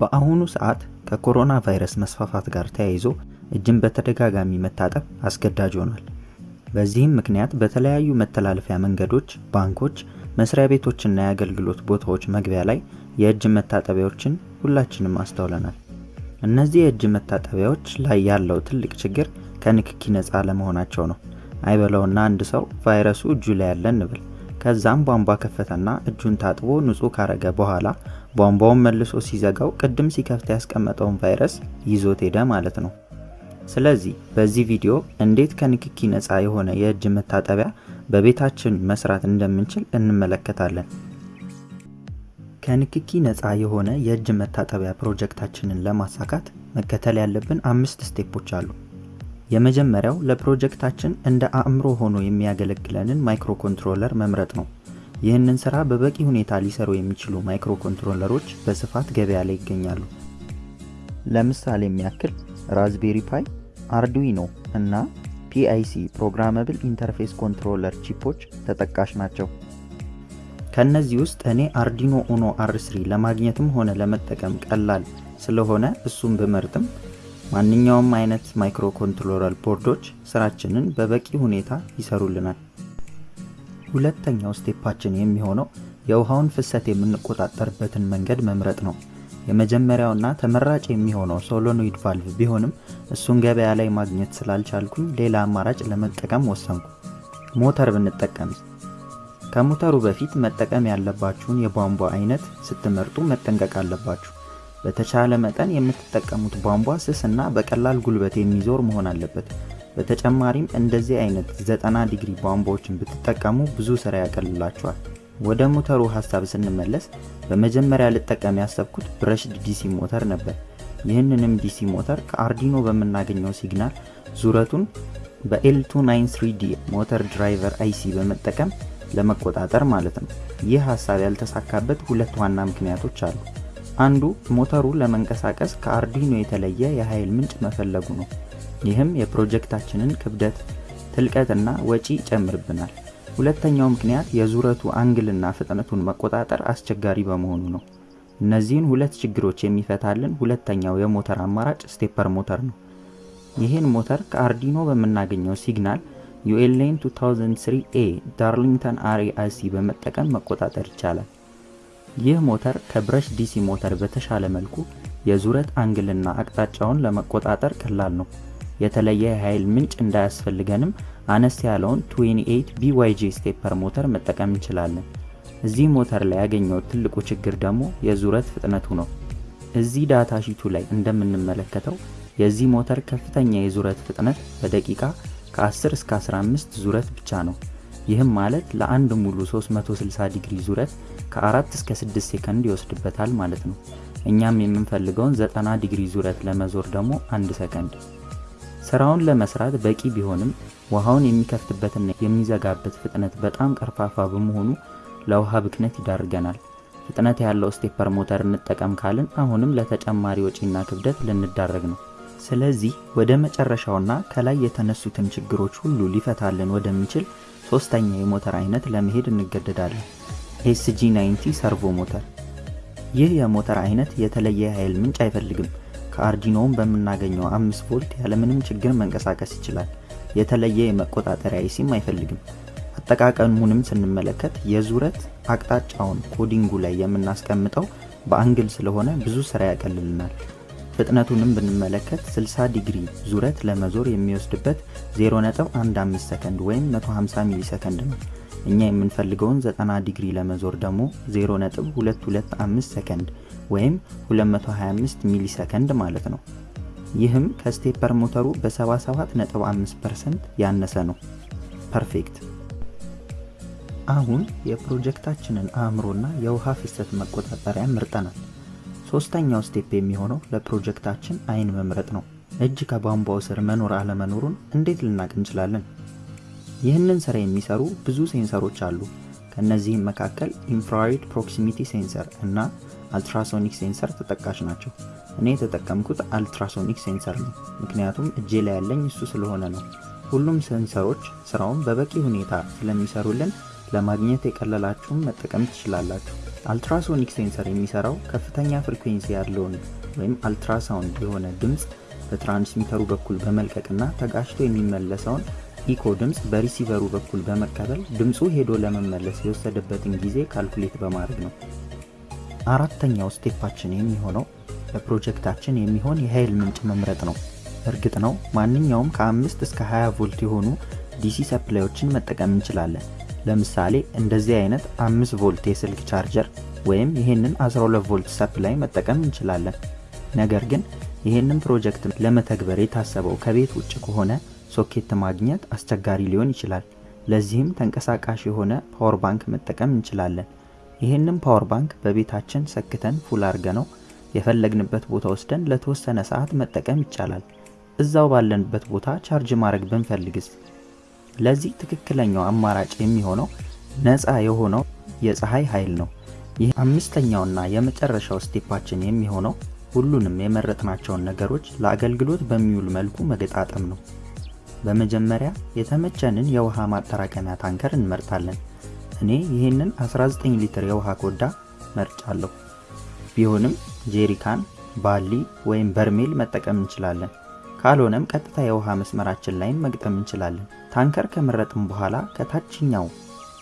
በአሁኑ ሰዓት ከኮሮና ቫይረስ መስፋፋት ጋር ተያይዞ እጅን በተደጋጋሚ መታጠብ አስገዳጅ ሆኗል። በዚህም ምክንያት በተለያዩ መተላለፊያ መንገዶች፣ ባንኮች፣ መስሪያ ቤቶችና የአገልግሎት ቦታዎች መግቢያ ላይ የእጅ መታጠቢያዎችን ሁላችንም አስተውለናል። እነዚህ የእጅ መታጠቢያዎች ላይ ያለው ትልቅ ችግር ከንክኪ ነፃ ለመሆናቸው ነው። አይበለውና አንድ ሰው ቫይረሱ እጁ ላይ ያለ እንብል ከዛም ቧንቧ ከፈተና እጁን ታጥቦ ንጹህ ካረገ በኋላ ቧንቧውን መልሶ ሲዘጋው ቅድም ሲከፍት ያስቀመጠውን ቫይረስ ይዞት ሄደ ማለት ነው። ስለዚህ በዚህ ቪዲዮ እንዴት ከንክኪ ነፃ የሆነ የእጅ መታጠቢያ በቤታችን መስራት እንደምንችል እንመለከታለን። ከንክኪ ነፃ የሆነ የእጅ መታጠቢያ ፕሮጀክታችንን ለማሳካት መከተል ያለብን አምስት step ኦች አሉ። የመጀመሪያው ለፕሮጀክታችን እንደ አእምሮ ሆኖ የሚያገለግለንን microcontroller መምረጥ ነው። ይህንን ስራ በበቂ ሁኔታ ሊሰሩ የሚችሉ microcontroller ኦች በስፋት ገበያ ላይ ይገኛሉ። ለምሳሌ ያክል Raspberry Pi፣ Arduino እና PIC programmable interface controller chip ኦች ተጠቃሽ ናቸው። ከነዚህ ውስጥ እኔ Arduino Uno R3 ለማግኘትም ሆነ ለመጠቀም ቀላል ስለሆነ እሱን ብመርጥም ማንኛውም አይነት microcontroller board ኦች ስራችንን በበቂ ሁኔታ ይሰሩልናል። ሁለተኛው step ኣችን የሚሆነው የውሃውን ፍሰት የምንቆጣጠርበትን መንገድ መምረጥ ነው። የመጀመሪያውና ተመራጭ የሚሆነው solenoid valve ቢሆንም እሱን ገበያ ላይ ማግኘት ስላልቻልኩኝ ሌላ አማራጭ ለመጠቀም ወሰንኩ። ሞተር ብንጠቀም ከሞተሩ በፊት መጠቀም ያለባችሁን የቧንቧ አይነት ስትመርጡ መጠንቀቅ አለባችሁ። በተቻለ መጠን የምትጠቀሙት ቧንቧ ስስ እና በቀላል ጉልበት የሚዞር መሆን አለበት። በተጨማሪም እንደዚህ አይነት 90 ዲግሪ ቧንቧዎችን ብትጠቀሙ ብዙ ስራ ያቀልላችኋል። ወደ ሞተሩ ሀሳብ ስንመለስ በመጀመሪያ ልጠቀም ያሰብኩት brushed DC ሞተር ነበር። ይህንንም DC ሞተር ከ Arduino በምናገኘው signal ዙረቱን በ L293D motor driver IC በመጠቀም ለመቆጣጠር ማለት ነው። ይህ ሀሳብ ያልተሳካበት ሁለት ዋና ምክንያቶች አሉ። አንዱ ሞተሩ ለመንቀሳቀስ ከ Arduino የተለየ የኃይል ምንጭ መፈለጉ ነው። ይህም የፕሮጀክታችንን ክብደት፣ ትልቀትና ወጪ ይጨምርብናል። ሁለተኛው ምክንያት የዙረቱ angle ና ፍጥነቱን መቆጣጠር አስቸጋሪ በመሆኑ ነው። እነዚህን ሁለት ችግሮች የሚፈታልን ሁለተኛው የሞተር አማራጭ stepper ሞተር ነው። ይህን ሞተር ከ Arduino በምናገኘው signal ULN 2003A Darlington array IC በመጠቀም መቆጣጠር ይቻላል። ይህ ሞተር ከ brush DC ሞተር በተሻለ መልኩ የዙረት angle ና አቅጣጫውን ለመቆጣጠር ቀላል ነው። የተለየ የኃይል ምንጭ እንዳያስፈልገንም አነስ ያለውን 28 BYJ stepper ሞተር መጠቀም እንችላለን። እዚህ ሞተር ላይ ያገኘሁት ትልቁ ችግር ደግሞ የዙረት ፍጥነቱ ነው። እዚህ data sheet ኡ ላይ እንደምንመለከተው የዚህ ሞተር ከፍተኛ የዙረት ፍጥነት በደቂቃ ከ10 እስከ 15 ዙረት ብቻ ነው። ይህም ማለት ለአንድ ሙሉ 360 ዲግሪ ዙረት ከ4 እስከ 6 ሴከንድ ይወስድበታል ማለት ነው። እኛም የምንፈልገውን 90 ዲግሪ ዙረት ለመዞር ደግሞ አንድ ሰከንድ። ስራውን ለመስራት በቂ ቢሆንም ውሃውን የሚከፍትበትና የሚዘጋበት ፍጥነት በጣም ቀርፋፋ በመሆኑ ለውሃ ብክነት ይዳርገናል። ፍጥነት ያለው stepper ሞተር እንጠቀም ካልን አሁንም ለተጨማሪ ወጪና ክብደት ልንዳረግ ነው። ስለዚህ ወደ መጨረሻውና ከላይ የተነሱትን ችግሮች ሁሉ ሊፈታልን ወደሚችል ሶስተኛ የሞተር አይነት ለመሄድ እንገደዳለን። SG 90 servo ሞተር። ይህ የሞተር አይነት የተለየ የኃይል ምንጭ አይፈልግም። ከ Arduino ውን በምናገኘው 5 ቮልት ያለምንም ችግር መንቀሳቀስ ይችላል። የተለየ የመቆጣጠሪያ IC ም አይፈልግም። አጠቃቀሙንም ስንመለከት የዙረት አቅጣጫውን coding ኡ ላይ የምናስቀምጠው በ angle ስለሆነ ብዙ ስራ ያቀልልናል። ፍጥነቱንም ብንመለከት 60 ዲግሪ ዙረት ለመዞር የሚወስድበት 0.15 ሰከንድ ወይም 150 ሚሊ ሰከንድ ነው። እኛ የምንፈልገውን 90 ዲግሪ ለመዞር ደግሞ 0.225 ሰከንድ ወይም 225 ሚሊ ሰከንድ ማለት ነው። ይህም ከ stepper ሞተሩ በ77.5% ያነሰ ነው። Perfect። አሁን የፕሮጀክታችንን አእምሮና የውሃ ፍሰት መቆጣጠሪያ መርጠናል። ሶስተኛው step የሚሆነው ለፕሮጀክታችን አይን መምረጥ ነው። እጅ ከቧንቧው ስር መኖር አለመኖሩን እንዴት ልናውቅ እንችላለን? ይህንን ስራ የሚሰሩ ብዙ sensor ኦች አሉ። ከእነዚህም መካከል infrared proximity sensor እና ultrasonic sensor ተጠቃሽ ናቸው። እኔ የተጠቀምኩት ultrasonic sensor ነው፣ ምክንያቱም እጄ ላይ ያለኝ እሱ ስለሆነ ነው። ሁሉም sensor ኦች ስራውን በበቂ ሁኔታ ስለሚሰሩልን ለማግኘት የቀለላችሁን መጠቀም ትችላላችሁ። ultrasonic sensor የሚሰራው ከፍተኛ frequency ያለውን ወይም አልትራሳውንድ የሆነ ድምፅ በ transmitter ኡ በኩል በመልቀቅና ተጋጭቶ የሚመለሰውን ኢኮ ድምፅ በ receiver ኡ በኩል በመቀበል ድምፁ ሄዶ ለመመለስ የወሰደበትን ጊዜ calculate በማድረግ ነው። አራተኛው step ኣችን የሚሆነው ለፕሮጀክታችን የሚሆን የኃይል ምንጭ መምረጥ ነው። እርግጥ ነው ማንኛውም ከ5 እስከ 20 ቮልት የሆኑ DC supply ኦችን መጠቀም እንችላለን። ለምሳሌ እንደዚህ አይነት 5 ቮልት የስልክ ቻርጀር ወይም ይህንን 12 ቮልት supply መጠቀም እንችላለን። ነገር ግን ይህንን ፕሮጀክት ለመተግበር የታሰበው ከቤት ውጭ ከሆነ ሶኬት ማግኘት አስቸጋሪ ሊሆን ይችላል። ለዚህም ተንቀሳቃሽ የሆነ power bank መጠቀም እንችላለን። ይህንን power bank በቤታችን ሰክተን full አርገነው የፈለግንበት ቦታ ወስደን ለተወሰነ ሰዓት መጠቀም ይቻላል። እዛው ባለንበት ቦታ ቻርጅ ማድረግ ብንፈልግስ? ለዚህ ትክክለኛው አማራጭ የሚሆነው ነፃ የሆነው የፀሐይ ኃይል ነው። ይህ አምስተኛውና የመጨረሻው step አችን የሚሆነው ሁሉንም የመረጥናቸውን ነገሮች ለአገልግሎት በሚውል መልኩ መገጣጠም ነው። በመጀመሪያ የተመቸንን የውሃ ማጠራቀሚያ ታንከር እንመርጣለን። እኔ ይህንን 19 ሊትር የውሃ ኮዳ መርጫለሁ። ቢሆንም ጄሪካን፣ ባሊ ወይም በርሜል መጠቀም እንችላለን። ካልሆነም ቀጥታ የውሃ መስመራችን ላይም መግጠም እንችላለን። ታንከር ከመረጥም በኋላ ከታችኛው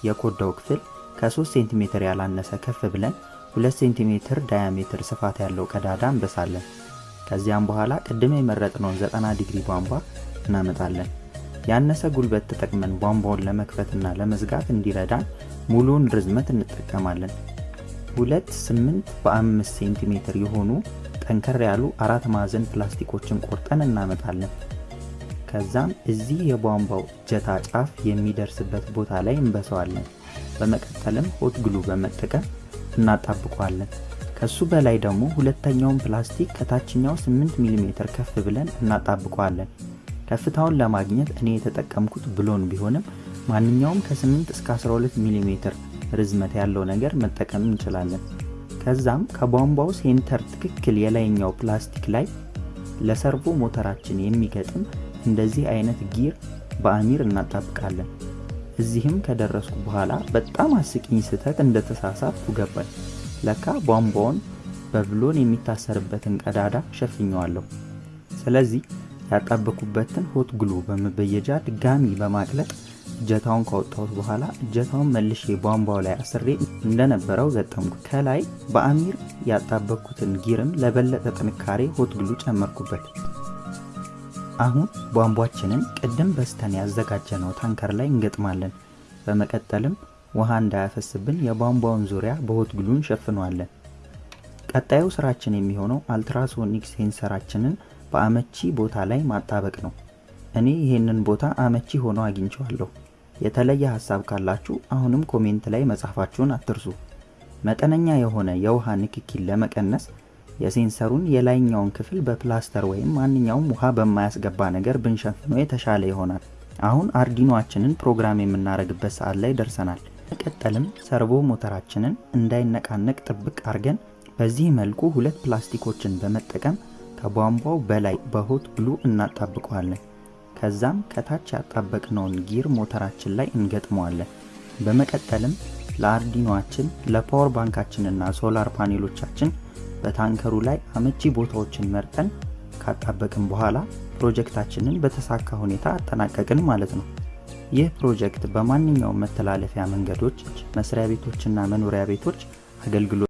የኮዳው ክፍል ከ3 ሴንቲሜትር ያላነሰ ከፍ ብለን 2 ሴንቲሜትር diameter ስፋት ያለው ቀዳዳ እንበሳለን። ከዚያም በኋላ ቅድም የመረጥነውን 90 ዲግሪ ቧንቧ እናመጣለን። ያነሰ ጉልበት ተጠቅመን ቧንቧውን ለመክፈትና ለመዝጋት እንዲረዳን ሙሉውን ርዝመት እንጠቀማለን። ሁለት 8 በ5 ሴንቲሜትር የሆኑ ጠንከር ያሉ አራት ማዕዘን ፕላስቲኮችን ቆርጠን እናመጣለን። ከዛም እዚህ የቧንቧው እጀታ ጫፍ የሚደርስበት ቦታ ላይ እንበሰዋለን። በመቀጠልም hot glue በመጠቀም እናጣብቋለን። ከሱ በላይ ደግሞ ሁለተኛውን ፕላስቲክ ከታችኛው 8 ሚሜ ከፍ ብለን እናጣብቋለን። ከፍታውን ለማግኘት እኔ የተጠቀምኩት ብሎን ቢሆንም ማንኛውም ከ8 እስከ 12 ሚሜ ርዝመት ያለው ነገር መጠቀም እንችላለን። ከዛም ከቧንቧው center ትክክል የላይኛው ፕላስቲክ ላይ ለ servo ሞተራችን የሚገጥም እንደዚህ አይነት gear በአሚር እናጣብቃለን። እዚህም ከደረስኩ በኋላ በጣም አስቂኝ ስህተት እንደተሳሳትኩ ገባኝ። ለካ ቧንቧውን በብሎን የሚታሰርበትን ቀዳዳ ሸፍኘዋለሁ። ስለዚህ ያጣበኩበትን hot glue በመበየጃ ድጋሚ በማቅለጥ እጀታውን ካወጣሁት በኋላ እጀታውን መልሼ ቧንቧው ላይ አስሬ እንደነበረው ገጠምኩ። ከላይ በአሚር ያጣበኩትን gear ም ለበለጠ ጥንካሬ hot glue ጨመርኩበት። አሁን ቧንቧችንን ቅድም በስተን ያዘጋጀነው ታንከር ላይ እንገጥማለን። በመቀጠልም ውሃ እንዳያፈስብን የቧንቧውን ዙሪያ በ hot glue እንሸፍነዋለን። ቀጣዩ ስራችን የሚሆነው ultrasonic sensor አችንን በአመቺ ቦታ ላይ ማጣበቅ ነው። እኔ ይህንን ቦታ አመቺ ሆኖ አግኝቸዋለሁ። የተለየ ሀሳብ ካላችሁ አሁንም comment ላይ መጻፋችሁን አትርሱ። መጠነኛ የሆነ የውሃ ንክኪን ለመቀነስ የ sensor ኡን የላይኛውን ክፍል በፕላስተር ወይም ማንኛውም ውሃ በማያስገባ ነገር ብንሸፍነው የተሻለ ይሆናል። አሁን አርዲኖአችንን ፕሮግራም የምናደርግበት ሰዓት ላይ ደርሰናል። መቀጠልም servo ሞተራችንን እንዳይነቃነቅ ጥብቅ አድርገን በዚህ መልኩ ሁለት ፕላስቲኮችን በመጠቀም ከቧንቧው በላይ በ hot glue እናጣብቀዋለን። ከዛም ከታች ያጣበቅነውን gear ሞተራችን ላይ እንገጥመዋለን። በመቀጠልም ለአርዲኖአችን ለ power bank አችንና solar panel ኦቻችን በታንከሩ ላይ አመቺ ቦታዎችን መርጠን ካጣበቅን በኋላ ፕሮጀክታችንን በተሳካ ሁኔታ አጠናቀቅን ማለት ነው። ይህ ፕሮጀክት በማንኛውም መተላለፊያ መንገዶች፣ መስሪያ ቤቶችና መኖሪያ ቤቶች አገልግሎት